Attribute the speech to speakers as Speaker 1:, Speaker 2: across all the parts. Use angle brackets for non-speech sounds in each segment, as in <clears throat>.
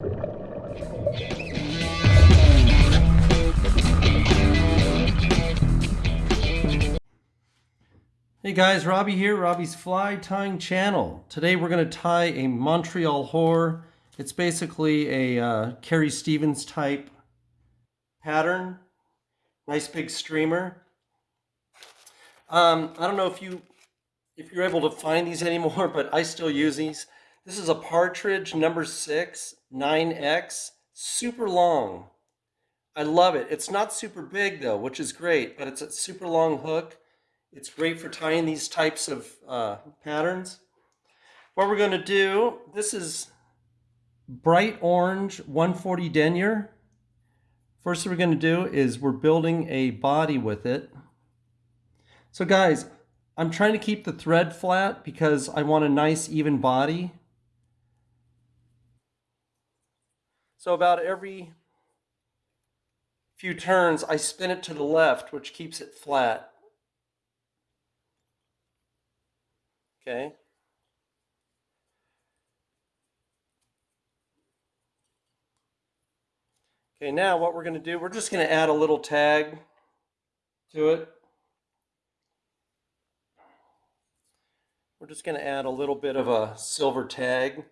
Speaker 1: Hey guys, Robbie here, Robbie's Fly Tying Channel. Today we're going to tie a Montreal Whore. It's basically a uh, Carrie Stevens type pattern. Nice big streamer. Um, I don't know if you if you're able to find these anymore, <laughs> but I still use these. This is a Partridge number six, 9X, super long. I love it. It's not super big though, which is great, but it's a super long hook. It's great for tying these types of uh, patterns. What we're going to do, this is bright orange 140 denier. First thing we're going to do is we're building a body with it. So guys, I'm trying to keep the thread flat because I want a nice even body. So about every few turns, I spin it to the left, which keeps it flat. Okay. Okay, now what we're going to do, we're just going to add a little tag to it. We're just going to add a little bit of a silver tag.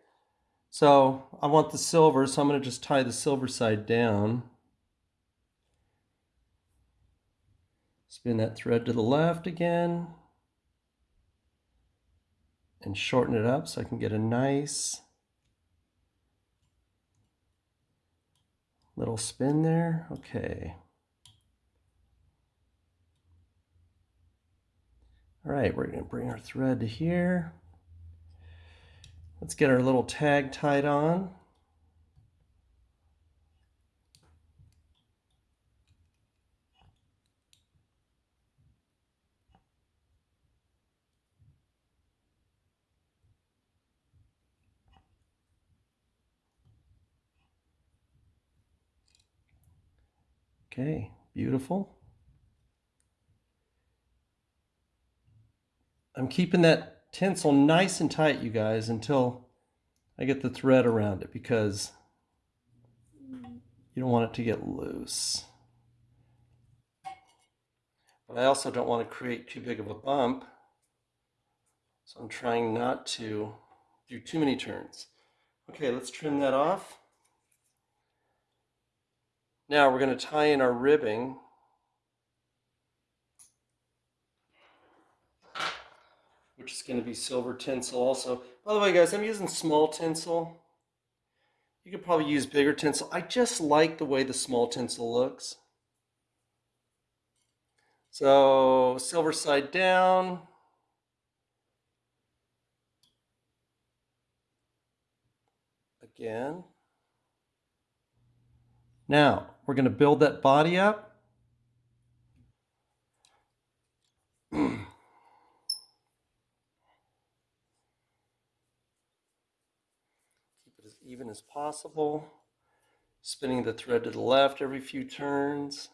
Speaker 1: So I want the silver, so I'm going to just tie the silver side down. Spin that thread to the left again and shorten it up so I can get a nice little spin there. Okay. All right, we're going to bring our thread to here. Let's get our little tag tied on. Okay, beautiful. I'm keeping that tinsel nice and tight, you guys, until I get the thread around it because you don't want it to get loose. But I also don't want to create too big of a bump. So I'm trying not to do too many turns. Okay, let's trim that off. Now we're going to tie in our ribbing. Which is going to be silver tinsel also. By the way, guys, I'm using small tinsel. You could probably use bigger tinsel. I just like the way the small tinsel looks. So silver side down. Again. Now, we're going to build that body up. Keep it as even as possible. Spinning the thread to the left every few turns.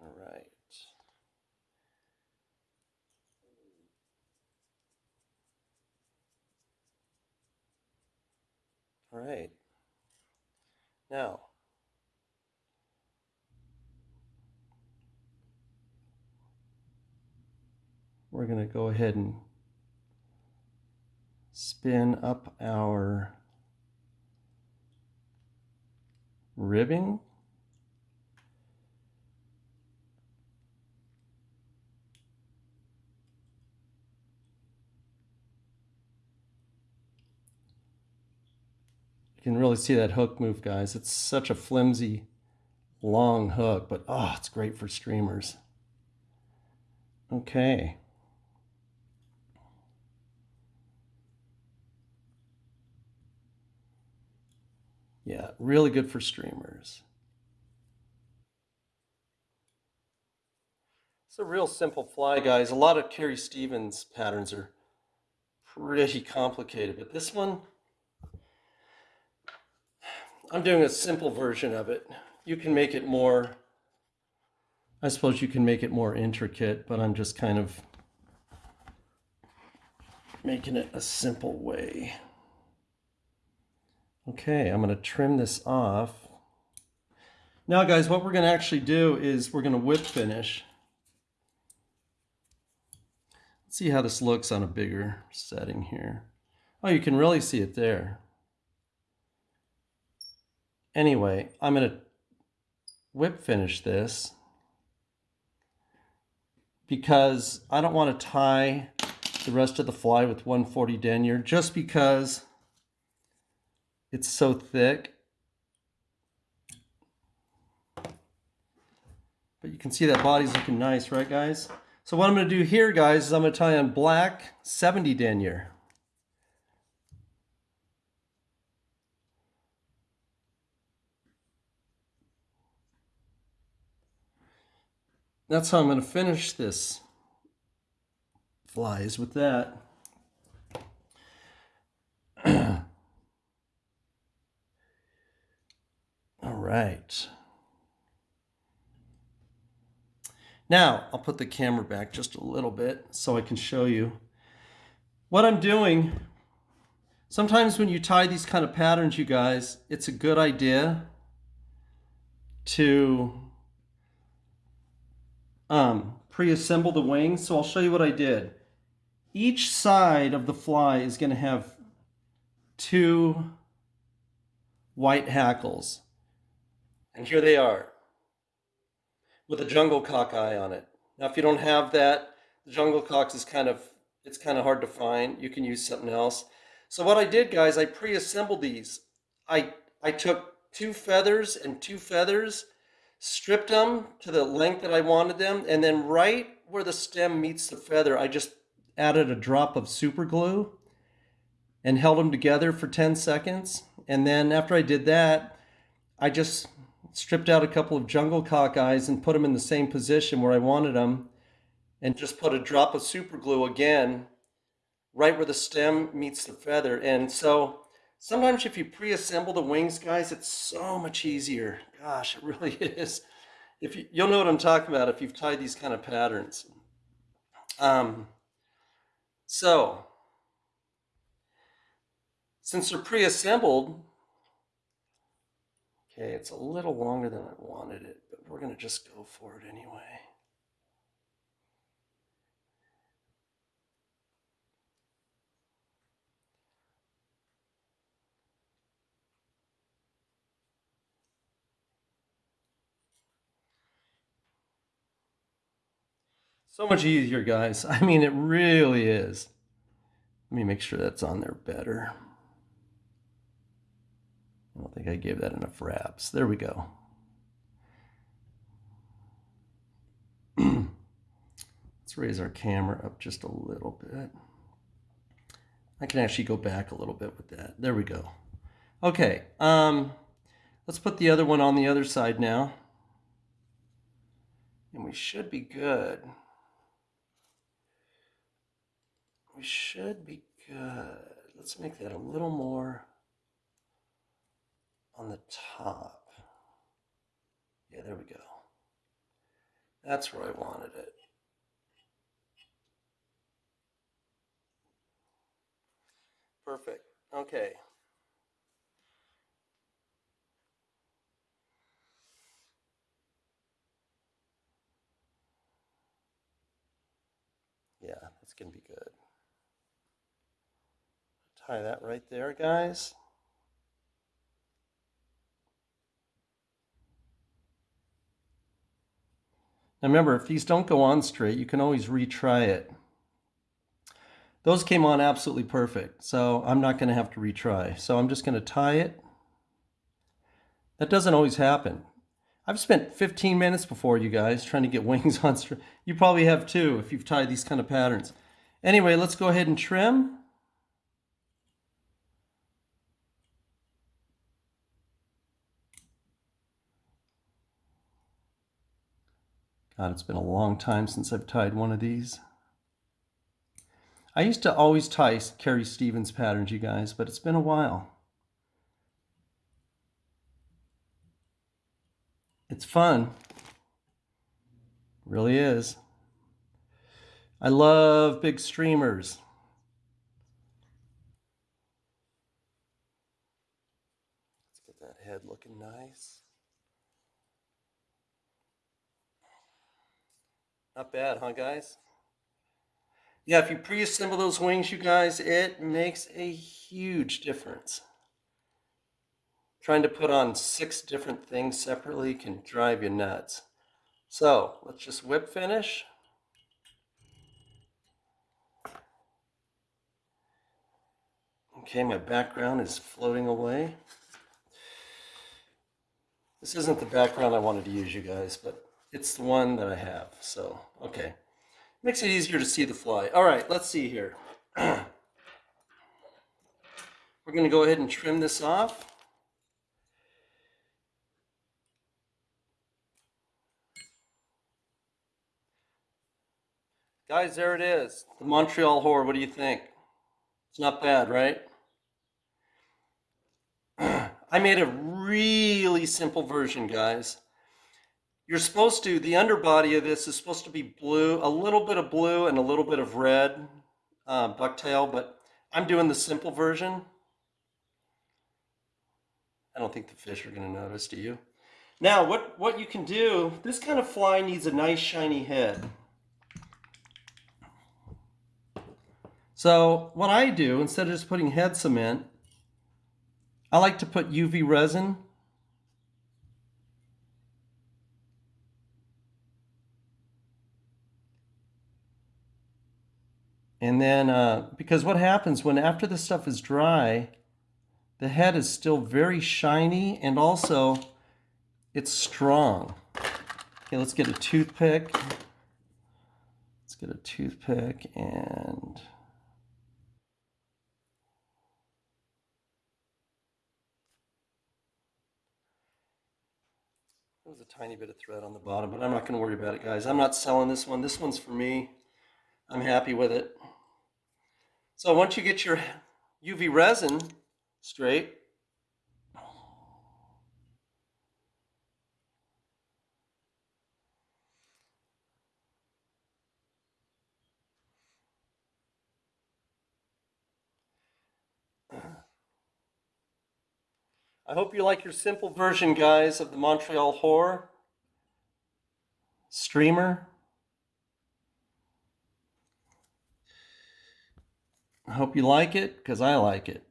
Speaker 1: All right. All right. Now, we're going to go ahead and spin up our ribbing. You can really see that hook move, guys. It's such a flimsy, long hook, but oh, it's great for streamers. Okay. Yeah, really good for streamers. It's a real simple fly, guys. A lot of Carrie Stevens patterns are pretty complicated, but this one, I'm doing a simple version of it. You can make it more I suppose you can make it more intricate, but I'm just kind of making it a simple way. Okay, I'm going to trim this off. Now guys, what we're going to actually do is we're going to whip finish. Let's see how this looks on a bigger setting here. Oh, you can really see it there. Anyway, I'm going to whip finish this because I don't want to tie the rest of the fly with 140 denier just because it's so thick. But you can see that body's looking nice, right guys? So what I'm to do here, guys, is I'm to tie on black 70 denier. That's how I'm going to finish this flies with that. All right. Now, I'll put the camera back just a little bit so I can show you. What I'm doing, sometimes when you tie these kind of patterns, you guys, it's a good idea to um, pre-assemble the wings. So I'll show you what I did. Each side of the fly is going to have two white hackles. And here they are with a jungle cock eye on it. Now, if you don't have that, the jungle cocks is kind of, it's kind of hard to find. You can use something else. So what I did, guys, I pre-assembled these. I, I took two feathers and two feathers, stripped them to the length that I wanted them, and then right where the stem meets the feather, I just added a drop of super glue and held them together for 10 seconds. And then after I did that, I just stripped out a couple of jungle cock eyes and put them in the same position where I wanted them and just put a drop of super glue again right where the stem meets the feather. And so sometimes if you pre-assemble the wings, guys, it's so much easier. Gosh, it really <laughs> is. If you, you'll know what I'm talking about if you've tied these kind of patterns. Um, so since they're pre-assembled, Okay, it's a little longer than I wanted it, but we're going to just go for it anyway. So much easier, guys. <laughs> I mean, it really is. Let me make sure that's on there better. I don't think I gave that enough wraps. There we go. <clears throat> Let's raise our camera up just a little bit. I can actually go back a little bit with that. There we go. Okay, um, let's put the other one on the other side now. And we should be good. We should be good. Let's make that a little more on the top. Yeah, there we go. That's where I wanted it. Perfect. Okay. Yeah, that's going to be good. Tie that right there, guys. Now remember, if these don't go on straight, you can always retry it. Those came on absolutely perfect, so I'm not going to have to retry. So I'm just going to tie it. That doesn't always happen. I've spent 15 minutes before you guys trying to get <laughs> wings on straight. You probably have too if you've tied these kind of patterns. Anyway, let's go ahead and trim. It's been a long time since I've tied one of these. I used to always tie Carrie Stevens patterns, you guys, but it's been a while. It's fun. Really is. I love big streamers. Let's get that head looking nice. Not bad, huh, guys? Yeah, if you pre-assemble those wings, you guys, it makes a huge difference. Trying to put on six different things separately can drive you nuts. So let's just whip finish. Okay, my background is floating away. This isn't the background I wanted to use, you guys, but it's the one that I have. So, okay. Makes it easier to see the fly. All right, let's see here. <clears throat> We're going to go ahead and trim this off. Guys, there it is. The Montreal Whore. What do you think? It's not bad, right? <clears throat> I made a really simple version, guys. You're supposed to, the underbody of this is supposed to be blue, a little bit of blue and a little bit of red uh, bucktail, but I'm doing the simple version. I don't think the fish are going to notice, do you? Now, what, what you can do, this kind of fly needs a nice shiny head. So what I do, instead of just putting head cement, I like to put UV resin And then, uh, because what happens when after the stuff is dry, the head is still very shiny and also it's strong. Okay, let's get a toothpick. Let's get a toothpick and there was a tiny bit of thread on the bottom, but I'm not going to worry about it, guys. I'm not selling this one. This one's for me. I'm happy with it. So once you get your UV resin straight, I hope you like your simple version, guys, of the Montreal Whore streamer. I hope you like it because I like it.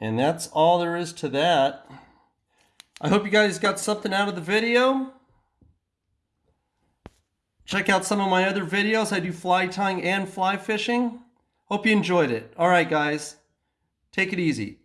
Speaker 1: And that's all there is to that. I hope you guys got something out of the video. Check out some of my other videos. I do fly tying and fly fishing. Hope you enjoyed it. All right, guys. Take it easy.